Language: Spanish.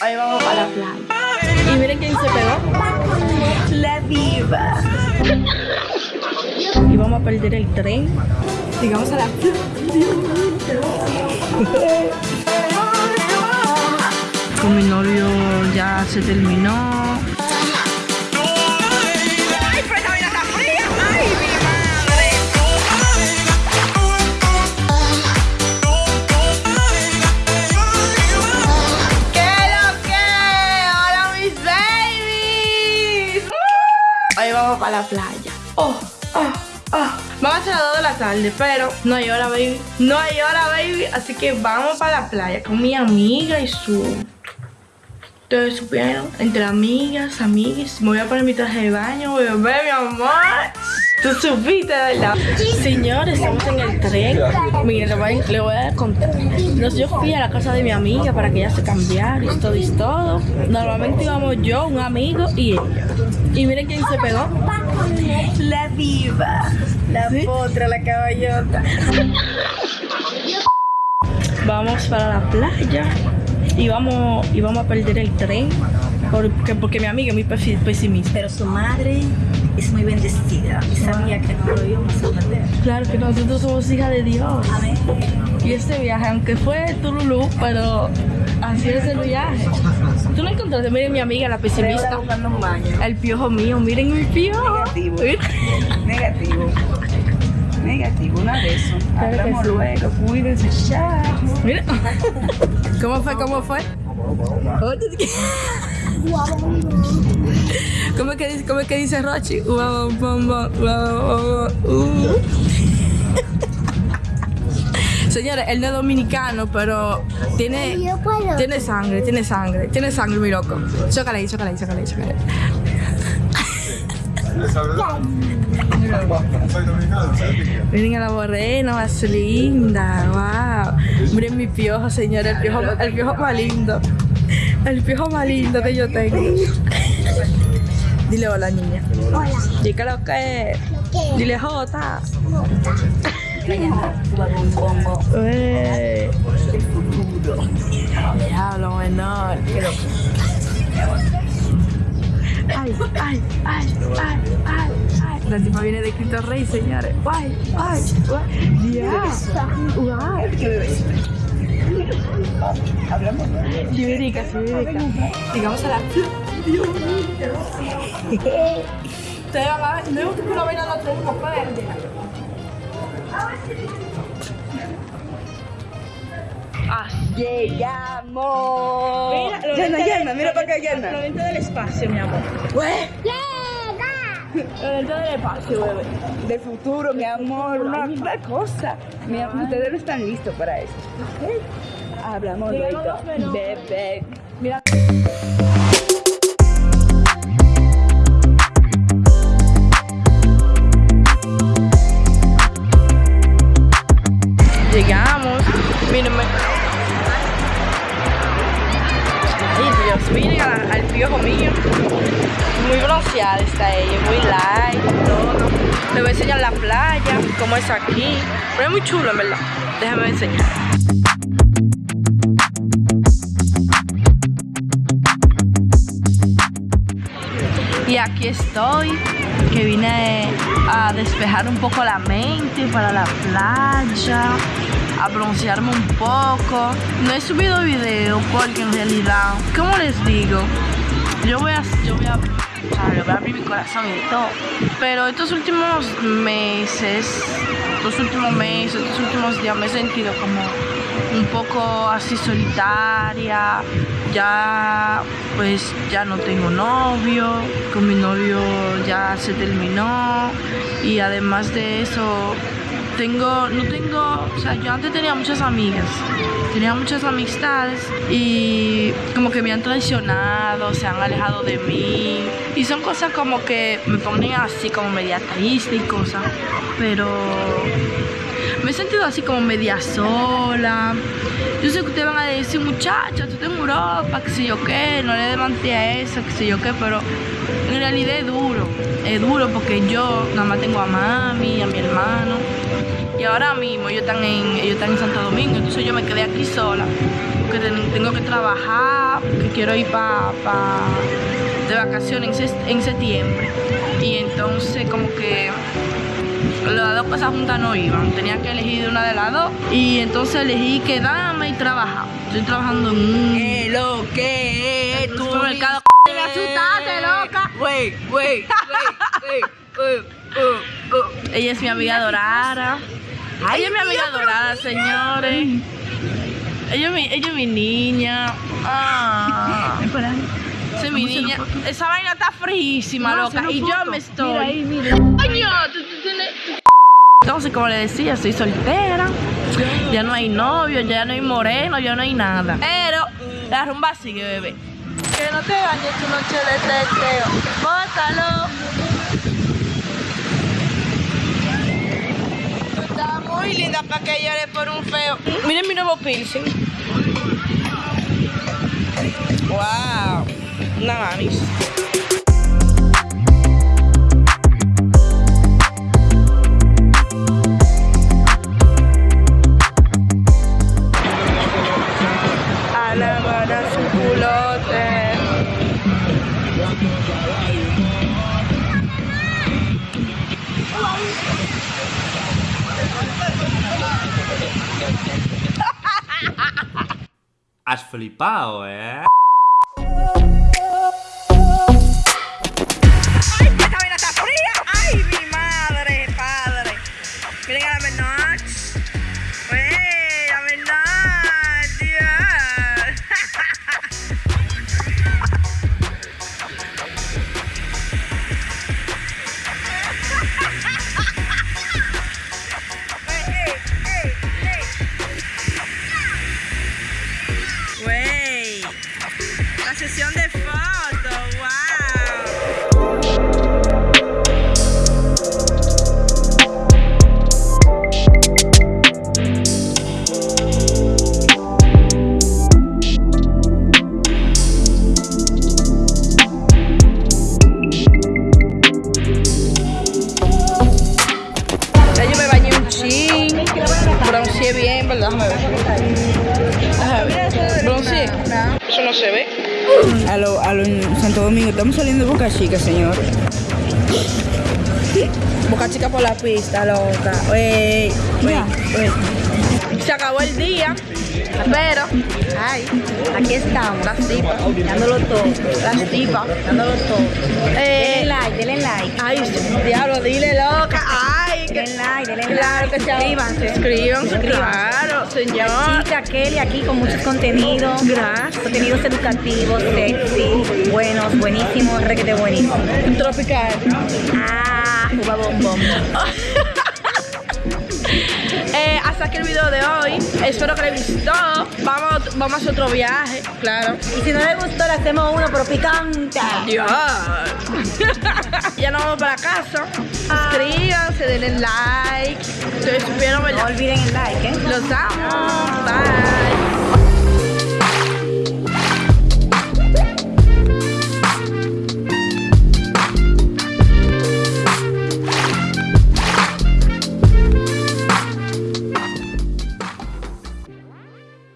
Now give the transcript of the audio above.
Ahí vamos para la playa. Y miren quién se pegó. La diva. Y vamos a perder el tren. Llegamos a la Con mi novio ya se terminó. Vamos para la playa. Oh, oh, oh. Vamos a las 2 de la tarde, pero no hay hora, baby. No hay hora, baby. Así que vamos para la playa con mi amiga y su... Ustedes supieron, entre amigas, amigas, me voy a poner mi traje de baño, ver mi amor. Tú supiste, ¿verdad? Señores, estamos en el tren. Miren, le voy, le voy a contar. Entonces, yo fui a la casa de mi amiga para que ella se cambiara y todo y todo. Normalmente íbamos yo, un amigo y ella. Y miren quién se pegó. La diva, la potra, la caballota. Vamos para la playa y vamos, y vamos a perder el tren porque, porque mi amiga es muy pesi- pesimista. Pero su madre es muy bendecida y sabía que no lo íbamos a perder. Claro que nosotros somos hijas de Dios. Amén. Y este viaje, aunque fue Tululú, pero así es el viaje. Tú no encontraste, miren mi amiga, la pesimista. El piojo mío, miren mi piojo. Negativo. Negativo. Negativo, una de eso. Claro Hablamos sí. luego, cuídense, chao. Mira. ¿Cómo fue? ¿Cómo fue? ¿Cómo es que dice, cómo que dice Rochi? Ua, ua, uh. Señores, él no es dominicano, pero tiene, tiene sangre, tiene sangre, tiene sangre, mi loco. Chócale ahí, chócale ahí, chócale ahí, chócale ahí. Miren a la morena, más linda, wow. Miren mi piojo, señores, el piojo, el piojo más lindo. El piojo más lindo que yo tengo. Dile hola, niña. Hola. Diga lo que Dile Jota. Diablo menor. Ay, ay, ay, ay. La tipa viene de Cristo Rey, señores. Ay, ay, ay. Diablo. Ay. Liberica, liberica. Digamos a la. Ver, no es que baila al otro uno, espérate. Ah, Llegamos. Mira, lo mira para acá, Lo del espacio, mi amor. Lento del espacio, bebé. De futuro, mi amor, una, una cosa. Mi amor, ustedes no están listos para eso. Hablamos luego. Bebé. Mira. Bronceada está ella, muy light todo. Les voy a enseñar la playa, cómo es aquí. Pero es muy chulo, en verdad. Déjame enseñar. Y aquí estoy, que vine a despejar un poco la mente para la playa, a broncearme un poco. No he subido video porque en realidad, ¿cómo les digo? Yo voy a, yo voy a, o sea, le voy a abrir mi corazón y todo. Pero estos últimos meses, estos últimos meses, estos últimos días me he sentido como un poco así solitaria. Ya, pues ya no tengo novio, con mi novio ya se terminó y además de eso tengo, no tengo, o sea, yo antes tenía muchas amigas, tenía muchas amistades y como que me han traicionado, se han alejado de mí y son cosas como que me ponen así como media triste y cosas, pero me he sentido así como media sola. Yo sé que ustedes van a decir, muchacha, tú estás en Europa, que sé yo qué, no le levanté a eso, que sé yo qué, pero en realidad es duro, es duro porque yo nada más tengo a mami, a mi hermano, ahora mismo ellos están en, ellos están en Santo Domingo, entonces yo me quedé aquí sola, porque ten- tengo que trabajar, porque quiero ir para pa, de vacaciones en, septiembre. Y entonces como que las dos cosas juntas no iban, tenía que elegir una de las dos y entonces elegí quedarme y trabajar. Estoy trabajando en un ¿Qué lo que es? Supermercado. Me asustaste, loca. Wey, wey, wey, wey. Ella es mi amiga dorada. Ay, ella es mi amiga Dios, dorada, señores. Ella es mi, ella es mi niña. Ah. Es mi niña. Esa vaina está frísima, a loca. Y yo me estoy. Mira ahí, mira. Coño, tú, tú tienes. Entonces, como le decía, estoy soltera. Ya no hay novio, ya no hay moreno, ya no hay nada. Pero la rumba sigue, bebé. Que no te bañes tu noche de teteo. Bótalo. Tú estás muy linda para que llore por un feo. Miren mi nuevo piercing. Wow. Una mamis. A su culote. Has flipado, ¿eh? A lo, a lo Santo Domingo, estamos saliendo de Boca Chica, señor. Boca chica por la pista, loca. Ey, Mira, ey. Se acabó el día, pero Ay, aquí estamos, las tipas, dándolo todo. las tipas, dándolo todo. Denle Eh, like, denle like. ay, diablo, dile loca. Ay, que Claro like. que sí. Suscríbanse. Suscríbanse, claro, señor. Chica Kelly aquí con muchos contenidos. Gracias. Contenidos educativos, sexy, buenos, buenísimos, requete buenísimo. Tropical. Ah, uva bombón. Aquí el video de hoy. Espero que les gustó. Vamos, vamos a hacer otro viaje, claro. Y si no les gustó, le hacemos uno, pero picante. Dios. ya nos vamos para casa. Suscríbanse, denle like. Supieron, No olviden el like, ¿eh? Los amo. Bye.